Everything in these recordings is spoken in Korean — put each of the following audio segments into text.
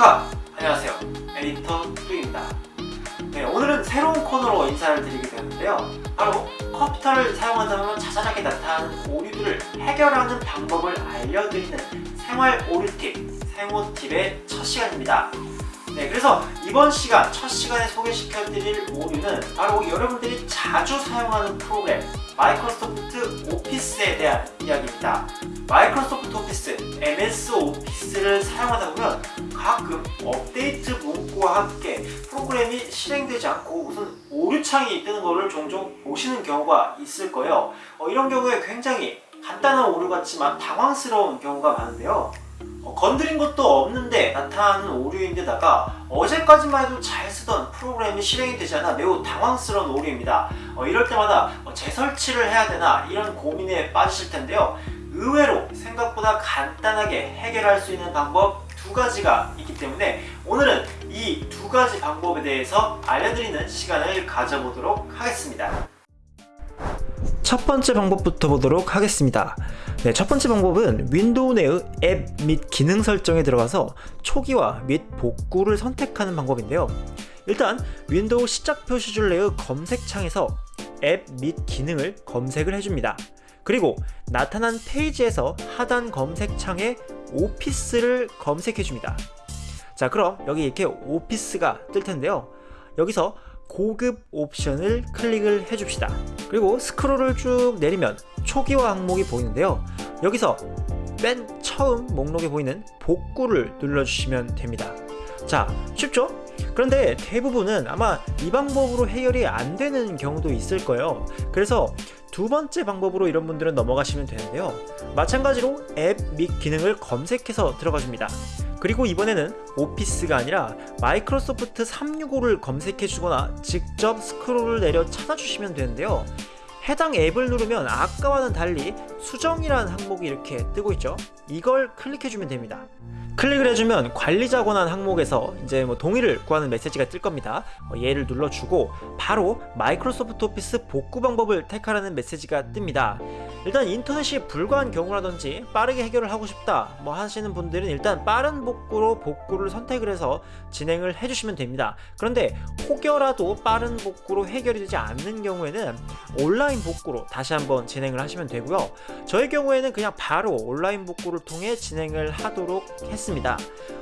축하! 안녕하세요 에디터 뚜입니다 네, 오늘은 새로운 코너로 인사를 드리게 되는데요 바로 컴퓨터를 사용하다 보면 자잘하게 나타나는 오류들을 해결하는 방법을 알려드리는 생활 오류팁 생오팁의 첫 시간입니다 네, 그래서 이번 시간, 첫 시간에 소개시켜드릴 오류는 바로 여러분들이 자주 사용하는 프로그램 마이크로소프트 오피스에 대한 이야기입니다. 마이크로소프트 오피스, MS 오피스를 사용하다 보면 가끔 업데이트 문구와 함께 프로그램이 실행되지 않고 무슨 오류창이 뜨는 것을 종종 보시는 경우가 있을 거예요. 어, 이런 경우에 굉장히 간단한 오류 같지만 당황스러운 경우가 많은데요. 어, 건드린 것도 없는데 나타나는 오류인데다가 어제까지만 해도 잘 쓰던 프로그램이 실행이 되지 않아 매우 당황스러운 오류입니다. 어, 이럴 때마다 어, 재설치를 해야 되나 이런 고민에 빠지실 텐데요. 의외로 생각보다 간단하게 해결할 수 있는 방법 두 가지가 있기 때문에 오늘은 이 두 가지 방법에 대해서 알려드리는 시간을 가져보도록 하겠습니다. 첫 번째 방법부터 보도록 하겠습니다. 네, 첫 번째 방법은 윈도우 내의 앱 및 기능 설정에 들어가서 초기화 및 복구를 선택하는 방법인데요. 일단 윈도우 시작 표시줄 내의 검색창에서 앱 및 기능을 검색을 해줍니다. 그리고 나타난 페이지에서 하단 검색창에 오피스를 검색해 줍니다. 자 그럼 여기 이렇게 오피스가 뜰 텐데요. 여기서 고급 옵션을 클릭을 해줍시다. 그리고 스크롤을 쭉 내리면 초기화 항목이 보이는데요. 여기서 맨 처음 목록에 보이는 복구를 눌러주시면 됩니다. 자, 쉽죠? 그런데 대부분은 아마 이 방법으로 해결이 안 되는 경우도 있을 거예요. 그래서 두 번째 방법으로 이런 분들은 넘어가시면 되는데요. 마찬가지로 앱 및 기능을 검색해서 들어가 줍니다. 그리고 이번에는 오피스가 아니라 마이크로소프트 365를 검색해 주거나 직접 스크롤을 내려 찾아주시면 되는데요. 해당 앱을 누르면 아까와는 달리 수정이라는 항목이 이렇게 뜨고 있죠. 이걸 클릭해주면 됩니다. 클릭을 해주면 관리자 권한 항목에서 이제 뭐 동의를 구하는 메시지가 뜰 겁니다. 어, 얘를 눌러주고 바로 마이크로소프트 오피스 복구 방법을 택하라는 메시지가 뜹니다. 일단 인터넷이 불가한 경우라든지 빠르게 해결을 하고 싶다 뭐 하시는 분들은 일단 빠른 복구로 복구를 선택을 해서 진행을 해주시면 됩니다. 그런데 혹여라도 빠른 복구로 해결이 되지 않는 경우에는 온라인 복구로 다시 한번 진행을 하시면 되고요. 저의 경우에는 그냥 바로 온라인 복구를 통해 진행을 하도록 했습니다.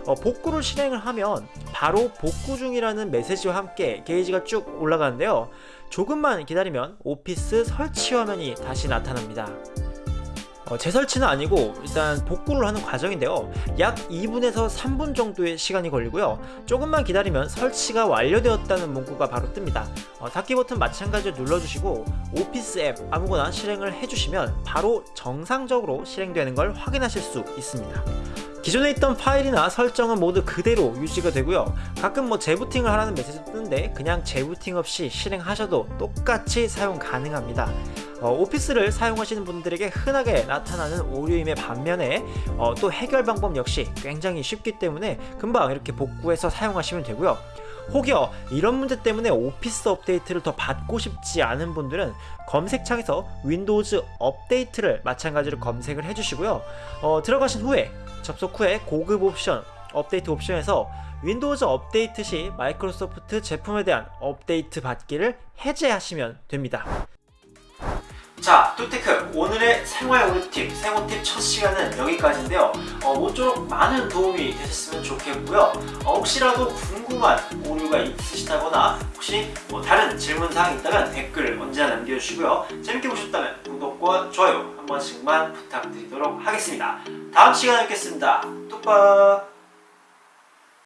어, 복구를 실행을 하면 바로 복구 중이라는 메시지와 함께 게이지가 쭉 올라가는데요. 조금만 기다리면 오피스 설치 화면이 다시 나타납니다. 어, 재설치는 아니고 일단 복구를 하는 과정인데요. 약 2분에서 3분 정도의 시간이 걸리고요. 조금만 기다리면 설치가 완료되었다는 문구가 바로 뜹니다. 어, 닫기 버튼 마찬가지로 눌러주시고 오피스 앱 아무거나 실행을 해주시면 바로 정상적으로 실행되는 걸 확인하실 수 있습니다. 기존에 있던 파일이나 설정은 모두 그대로 유지가 되고요. 가끔 뭐 재부팅을 하라는 메시지 뜨는데 그냥 재부팅 없이 실행하셔도 똑같이 사용 가능합니다. 어, 오피스를 사용하시는 분들에게 흔하게 나타나는 오류임의 반면에 어, 또 해결 방법 역시 굉장히 쉽기 때문에 금방 이렇게 복구해서 사용하시면 되고요. 혹여 이런 문제 때문에 오피스 업데이트를 더 받고 싶지 않은 분들은 검색창에서 윈도우즈 업데이트를 마찬가지로 검색을 해주시고요. 어, 들어가신 후에 접속 후에 고급 옵션 업데이트 옵션에서 윈도우즈 업데이트 시 마이크로소프트 제품에 대한 업데이트 받기를 해제하시면 됩니다 자, 뚜테크 오늘의 생활 오류팁, 생오팁 첫 시간은 여기까지인데요. 어, 모쪼록 많은 도움이 되셨으면 좋겠고요. 어, 혹시라도 궁금한 오류가 있으시다거나 혹시 뭐 다른 질문사항이 있다면 댓글 언제나 남겨주시고요. 재밌게 보셨다면 구독과 좋아요 한 번씩만 부탁드리도록 하겠습니다. 다음 시간에 뵙겠습니다. 뚝박!